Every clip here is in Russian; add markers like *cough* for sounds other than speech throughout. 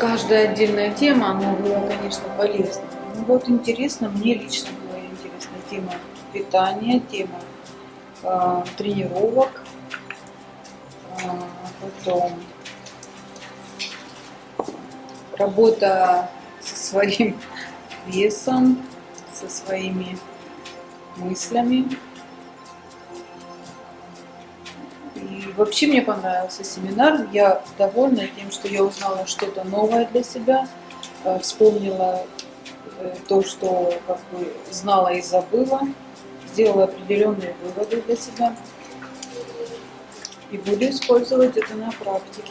каждая отдельная тема, она была, конечно, полезна. Ну вот интересно, мне лично была интересна тема питания, тема э, тренировок, э, потом работа со своим *laughs* весом, со своими мыслями. Вообще мне понравился семинар. Я довольна тем, что я узнала что-то новое для себя, э, вспомнила э, то, что как бы знала и забыла, сделала определенные выводы для себя. И буду использовать это на практике,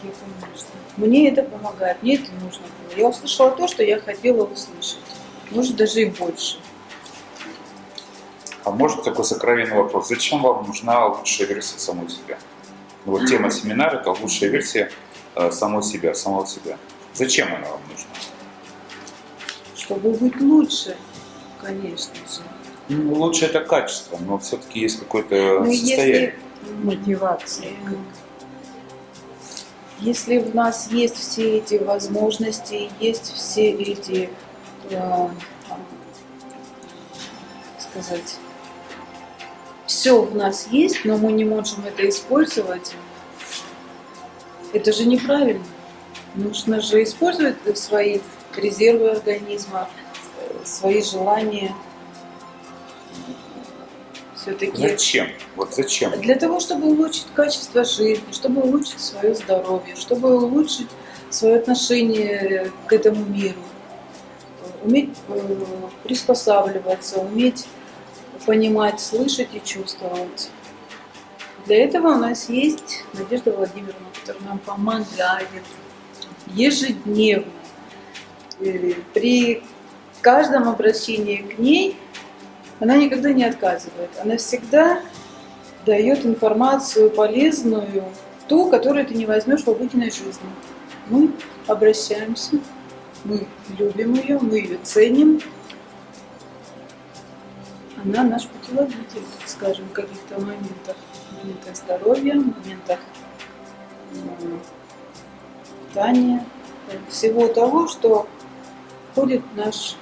конечно. Мне это помогает, мне это нужно было. Я услышала то, что я хотела услышать. Может, даже и больше. А может такой сокровенный вопрос. Зачем вам нужна лучшая версия самой себя? Вот тема семинара – это лучшая версия э, самой себя, самого себя. Зачем она вам нужна? Чтобы быть лучше, конечно же. Ну, лучше это качество, но все-таки есть какое-то ну, состояние. Если мотивация. Если в нас есть все эти возможности, есть все эти, э, сказать, все в нас есть, но мы не можем это использовать, это же неправильно. Нужно же использовать свои резервы организма, свои желания. Все-таки. Зачем? Вот зачем? Для того, чтобы улучшить качество жизни, чтобы улучшить свое здоровье, чтобы улучшить свое отношение к этому миру, уметь э, приспосабливаться, уметь понимать, слышать и чувствовать. Для этого у нас есть Надежда Владимировна, которая нам помогает ежедневно. При каждом обращении к ней она никогда не отказывает. Она всегда дает информацию полезную, ту, которую ты не возьмешь в обыденной жизни. Мы обращаемся, мы любим ее, мы ее ценим, она наш путеводитель, скажем, в каких-то моментах, моментах здоровья, моментах питания, всего того, что входит в наш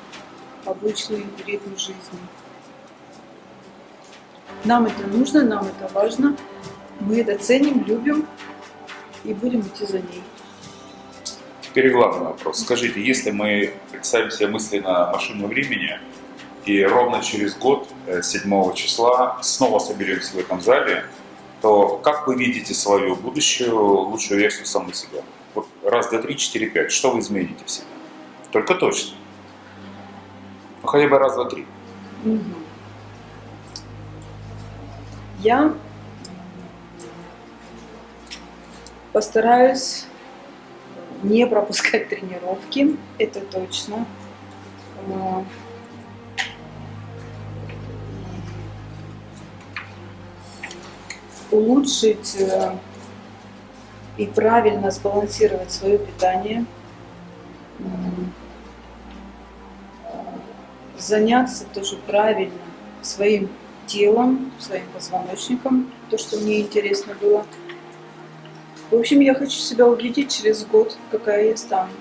обычный ритм жизни. Нам это нужно, нам это важно, мы это ценим, любим и будем идти за ней. Теперь главный вопрос. Скажите, если мы представим себе мысленно машину времени, и ровно через год, 7 э, числа, снова соберемся в этом зале, то как вы видите свою будущую лучшую версию самой себя? Вот раз, два, три, четыре, пять. Что вы измените в себе? Только точно. Ну, хотя бы раз, два, три. Я постараюсь не пропускать тренировки, это точно улучшить э, и правильно сбалансировать свое питание, заняться тоже правильно своим телом, своим позвоночником, то, что мне интересно было. В общем, я хочу себя увидеть через год, какая я стану.